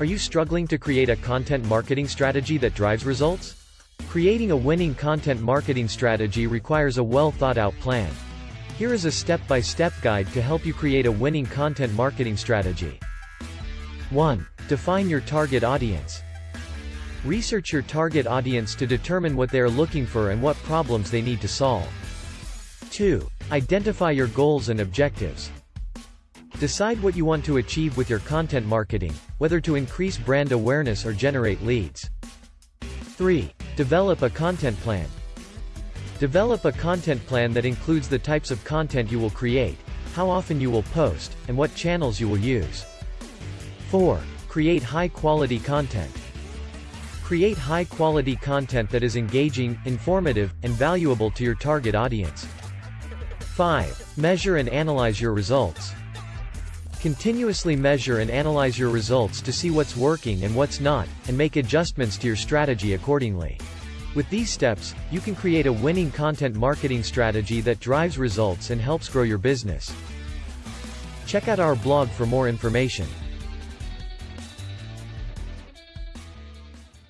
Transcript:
Are you struggling to create a content marketing strategy that drives results? Creating a winning content marketing strategy requires a well thought out plan. Here is a step-by-step guide to help you create a winning content marketing strategy. 1. Define your target audience. Research your target audience to determine what they are looking for and what problems they need to solve. 2. Identify your goals and objectives. Decide what you want to achieve with your content marketing, whether to increase brand awareness or generate leads. 3. Develop a content plan. Develop a content plan that includes the types of content you will create, how often you will post, and what channels you will use. 4. Create high-quality content. Create high-quality content that is engaging, informative, and valuable to your target audience. 5. Measure and analyze your results. Continuously measure and analyze your results to see what's working and what's not, and make adjustments to your strategy accordingly. With these steps, you can create a winning content marketing strategy that drives results and helps grow your business. Check out our blog for more information.